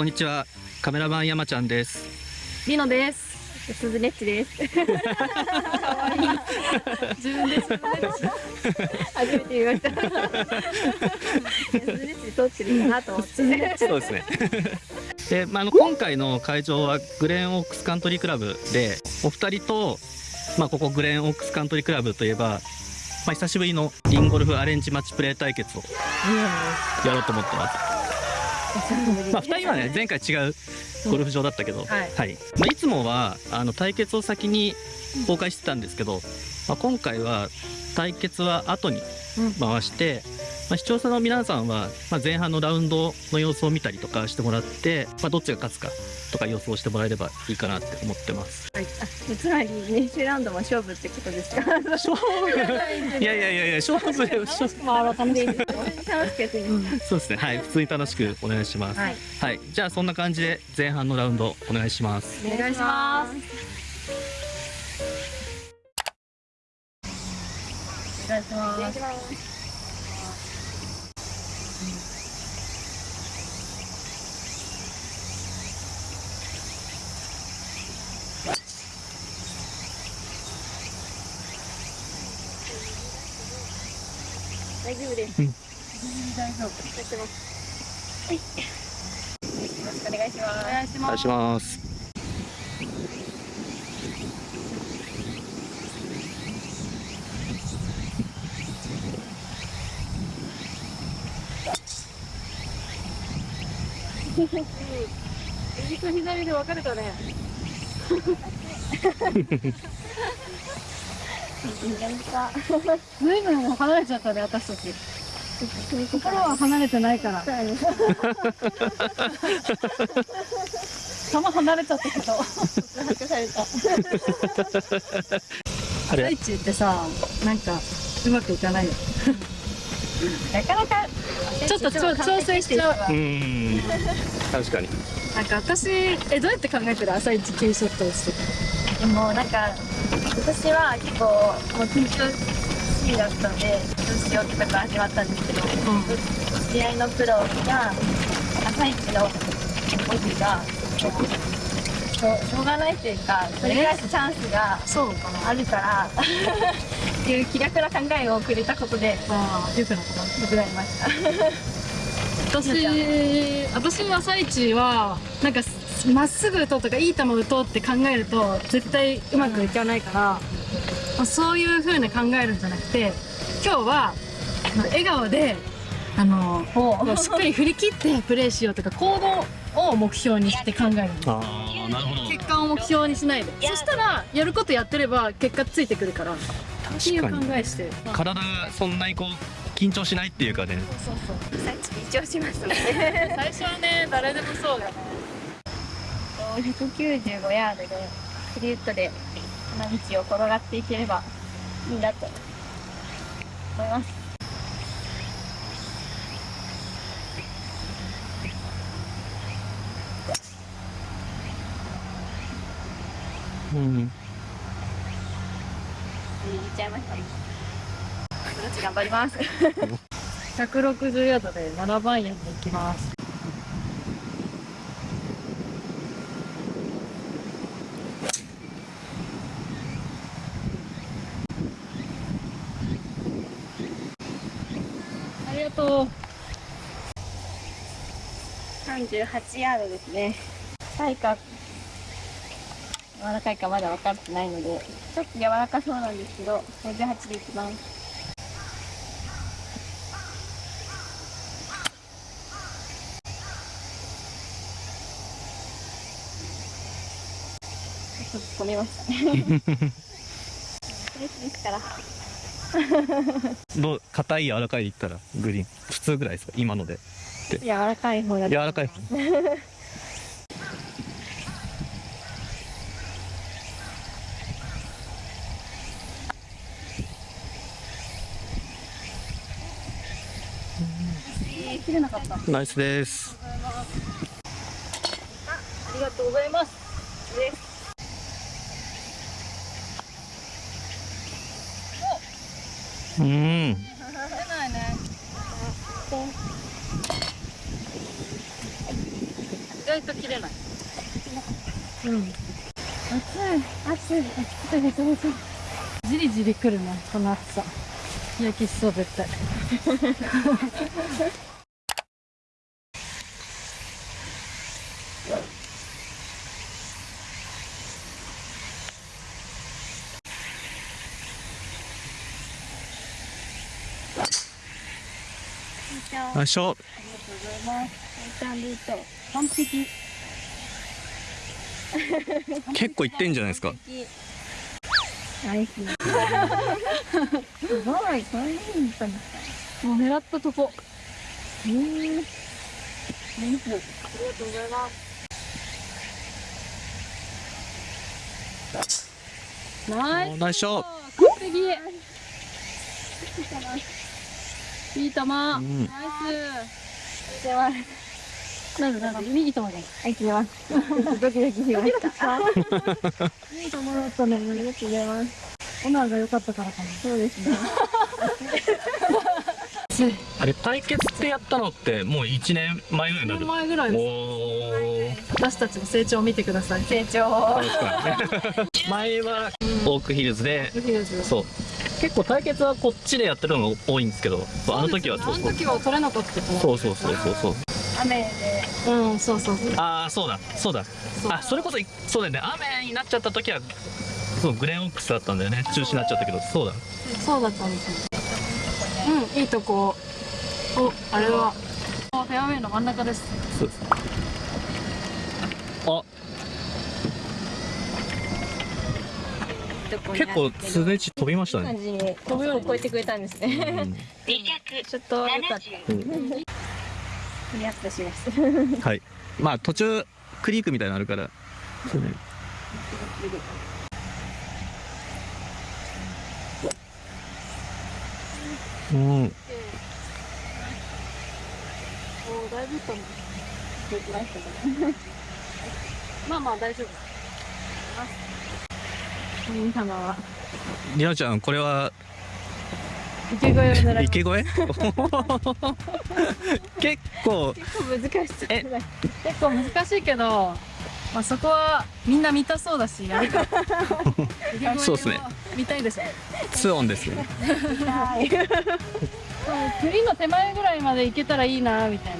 こんにちはカメラマン山ちゃんですリノです。スズネッチです。自分で。初めて見ました。スズネッチ通ってるかなと思って。そうですねで、まあ、あの今回の会場はグレーンオークスカントリークラブでお二人と、まあ、ここグレーンオークスカントリークラブといえば、まあ、久しぶりのリンゴルフアレンジマッチプレー対決をやろうと思ってます まあ、2人はね 前回違うゴルフ場だったけど、はい。まあ、いつもはあの対決を先に公開してたんですけど、まあ、今回は対決は後に回して、まあ、視聴者の皆さんは、まあ、前半のラウンドの様子を見たりとかしてもらって、まあ、どっちが勝つかとか予想してもらえればいいかなって思ってます。つまり練習ラウンドも勝負ってことですか？勝負いやいやいやいや勝負勝負まあ楽しい。楽しく。そうですねはい普通に楽しくお願いします。はい。はい、じゃあそんな感じで前半のラウンドお願いします。お願いします。お願。いします。夫です。うん大丈夫。やってます。はい。よろしくお願いします。お願いしますお願いし。ます。右と左で分かれたね。ずいぶん離れちゃったね、私たち。心は離れてないから。さらに。球離れちゃったけど。大地ってさ、なんか、うまくいかないよ。なかなか。ちょっとちょ調整しちゃう。うーん確かに。なんか私、え、どうやって考えてる？朝一ティーショットをして。でもなんか私は結構もう緊張しいだったのでどうしようってとこか始まったんですけど、知り合のプロが朝一の僕がしょうしょうがないっていうかそれぐらいのチャンスが。あるからっていう気楽な考えをくれたことで、よくなったな。良くなりました。私私の朝一はなんかまっすぐ打とうとかいい球打とうって考えると絶対うまくいかないから、まあ、そういう風に考えるんじゃなくて今日は笑顔であのもうしっかり振り切ってプレーしようとか行動を目標にして考えるのああなるほど。結果を目標にしないでそしたらやることやってれば結果ついてくるからっていう考確かに。えして体がそんなにこう緊張しないっていうかね。そうそうさっき緊張しましたね。最初はね誰でもそうだ195ヤードでフリウッドで花道を転がっていければいいなと思います。うん。言っちゃいました。頑張ります。160ヤードで7番ヤード行きます。ありがとう。38ヤードですね。硬いか柔らかいかまだ分かってないので、ちょっと柔らかそうなんですけど、58でいきます。ちょっと込みましたね。ですから。どう硬い柔らかいで言ったらグリーン普通ぐらいですか？今ので。柔らかい方だ柔らかい。切れなかった。あナイスです。りがとうございます。うん。出ないね。外と切れないうん暑い暑い。暑いめちゃめちゃじりじりくるなこの暑さ日焼けしそう絶対よいしょちゃんルート完璧結構いってんじゃないですか。ナイスすごい。もう狙ったとこ。うんナイスありがとうございますナイスナイスショッ完璧。いい球。ナイうん。スなんだなんだいい球だはい、切れます。ドキドキしました。いいところだったね。ありがとうございます。オナーが良かったからかなそうです。ね。あれ対決ってやったのってもう1年前ぐらいになる1年前ぐらいです。私たちの成長を見てください成長。前はオークヒルズでドキドキです。そう結構対決はこっちでやってるのが多いんです。けどそうあの時はあのそうそう時は取れなかったそうそうそうそうそう雨で。うんそうそうそう。ああそうだそうだ。あそれこそそうだよね。雨になっちゃった時はそうグレンオックスだったんだよね。中止になっちゃったけど。そうだ。そうだったんですよ。うんいいとこ。おあれは。フェアウェイの真ん中です。そうです。あ結構素手地飛びましたね。感じに飛ぶように超えてくれたんですうね。ん。ちょっとよかった。うんリアップします。はい。まあ途中クリークみたいなのあるから。そうね。うん。まあまあ大丈夫。りなちゃんこれは池越えを狙い池越え結構。結構難しそう。え？結構難しいけどまあそこはみんな見たそうだしやるか そうっすね。見たいでしょ。ツオンですね。はい。栗の手前ぐらいまで行けたらいいなみたいな。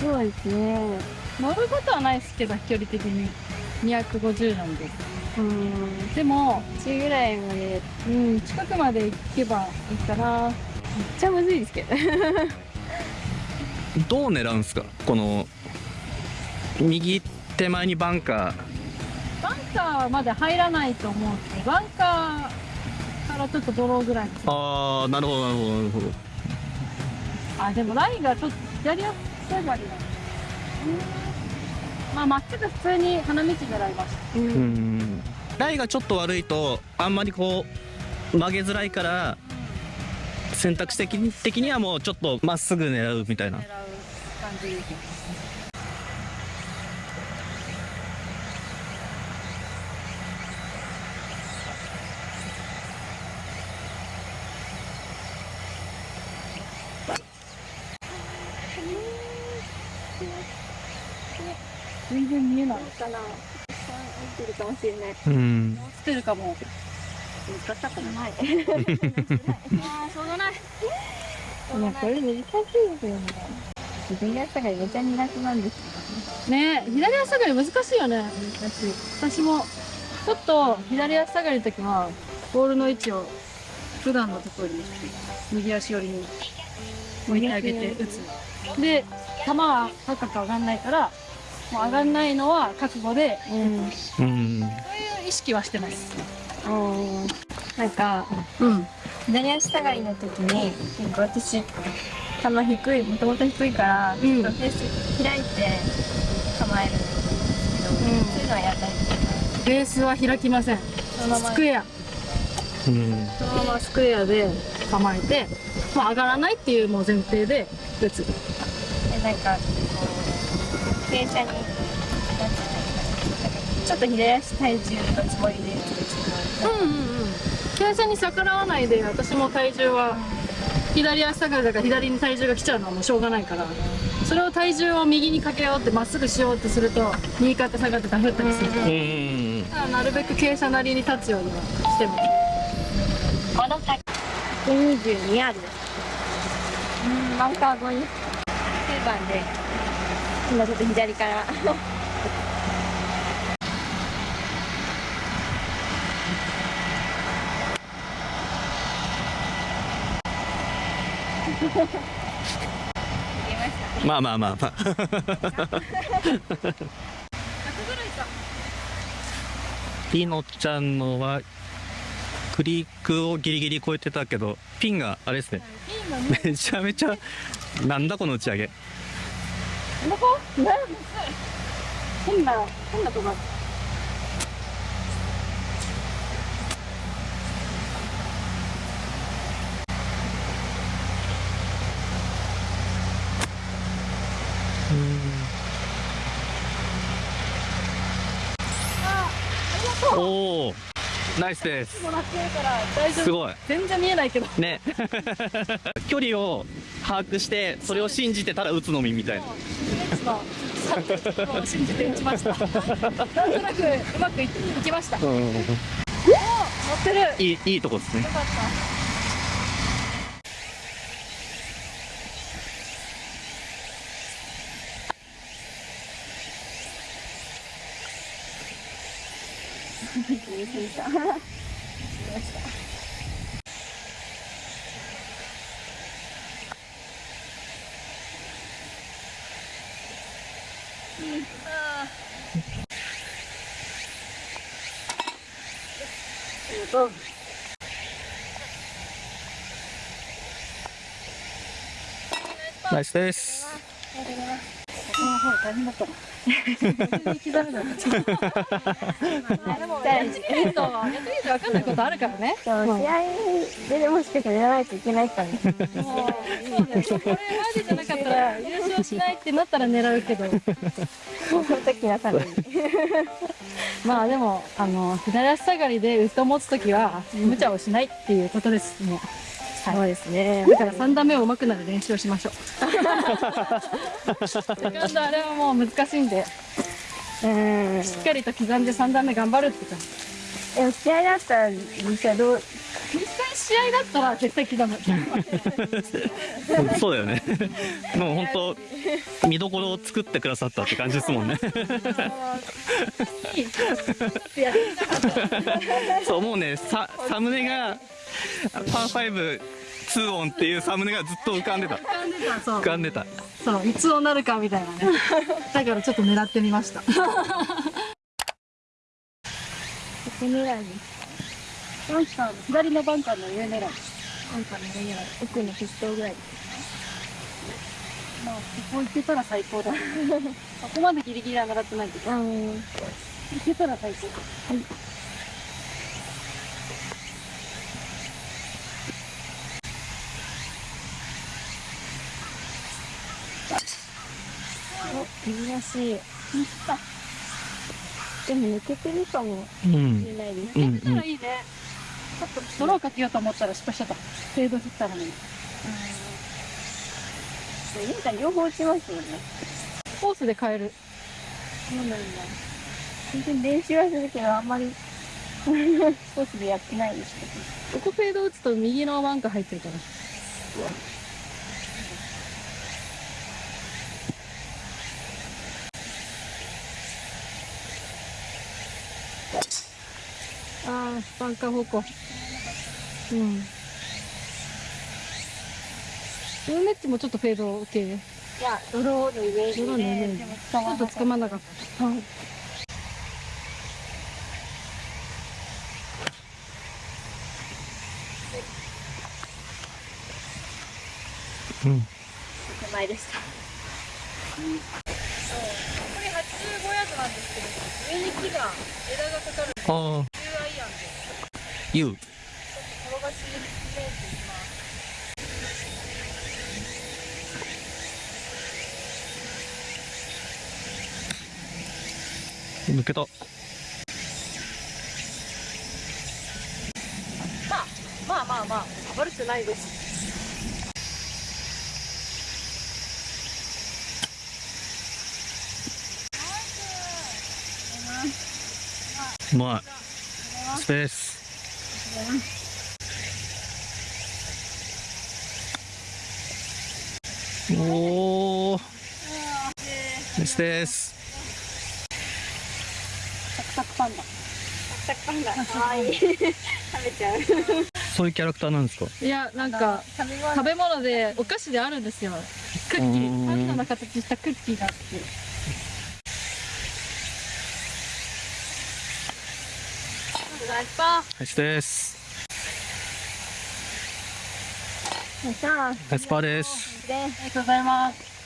そうですね。乗ることはないですけど距離的に。250なんでうん。でも、1ぐらいまで。うん、近くまで行けばいいかなめっちゃむずいですけど。どう狙うんですか？この右手前にバンカバンカーまで入らないと思うんですけどバンカーからちょっとドローぐらいーああなるほどなるほどなるほどあでもラインがちょっと左足下がりだまあまっすぐ普通に花道狙いましたう。うん。んライがちょっと悪いとあんまりこう曲げづらいから選択肢的に的にはもうちょっとまっすぐ狙うみたいな。狙う感じ全然見えないかな。見てるかもしれない。うん落ちてるかも難しかったなはい。あーしょうがないいや、これ難しいですよね。自分がしたがめっちゃ苦手なんですねえ左足下がり難しいよね難しい。私もちょっと左足下がりの時はボールの位置を普段のところに右足寄りに置いてあげて打つで球は高く上がんないからもう上がんないのは覚悟でうん。うんそういう意識はしてます。うん。なんか、うん。左足下がりの時に、結構私、球低い、もともと低いから、ちょっとフェース開いて構えるんですけど、そういうのはやらないですベースは開きません。そのまま。スクエア。うん。そのままスクエアで。構えて、まあ、上がらないっていうもう前提で打つ。でなんかこう傾斜になんていうんですかなんかちょっと左足体重のつもりで。うんうんうん。傾斜に逆らわないで私も体重は左足下がりだから左に体重が来ちゃうのはもうしょうがないから。それを体重を右にかけようってまっすぐしようとすると右肩下がってダフったりするからうんうんだからなるべく傾斜なりに立つようにはしてもこの先122ヤードですうんバンカー後に9番で今ちょっと左から。まあまあまあ。まあピノちゃんのはクリークをギリギリ越えてたけどピンがあれですね。めちゃめちゃなんだこの打ち上げどこなん変な変なとこ。おおナイスですすごい全然見えないけどね距離を把握してそれを信じてたら打つのみみたいな。信じて打ちました。なんとなくうまくいいきました。乗うん。ってる。よいいいいとこですね。かったナイスです大変だった。刻めなかった。でも、やってみると、やってみると分かんないことあるからね。試合でもしかしたらやらないといけないからねもう、そうね、これマジじゃなかったら、優勝しないってなったら狙うけど。その時なさらにまあ、でも、あの、左足下がりでウッドを持つときは、無茶をしないっていうことです。もう。そうですね。だから三段目を上手くなる練習をしましょう。セカンドあれはもう難しいんで、うん。しっかりと刻んで三段目頑張るって感じ。でも試合だったら実際どう試合だったら絶対刻む。そうだよねもう本当見どころを作ってくださったって感じですもんねそうもうねササムネがパー5 2オンっていうサムネがずっと浮かんでた浮かんでた、そう浮。かんでたそう、いつをなるかみたいなね。だからちょっと狙ってみました。ここ狙いバンカーの左のバンカーの上狙い。なんか狙い。奥の筆頭ぐらいまあ、ここ行けたら最高だ。そこまでギリギリは狙ってないけど、うん。行けたら最高。珍しい。でも抜けてるかも。うん。しれないですうんうん。行けたらいいね。ちょっとドローかけようと思ったら失敗しちゃった。フェード振ったのに。ゆうちゃん両方打ちますよねコースで変える。そうなんだ全然練習はするけどあんまり コースでやってないですけここフェード打つと右のバンカー入ってるから。ああ、バンカー方向。うん。ルーメッチもちょっとフェード系。どいやドローのイメージでドローのイメージちょっとつかまなかった。はい。うん手前でしたこれ85ヤードなんですけど、上に木が枝がかかるああ言う。抜けた。まあまあまあ悪くないです。うまいスペース。おおですです。サクサクパンダ。サクサクパンダ。可愛い。食べちゃう。そういうキャラクターなんですか？いやなんか食べ物でお菓子であるんですよ。クッキうーパンダの形したクッキーがあって。ナイスパですですーさあナイスパーですでありがとうございます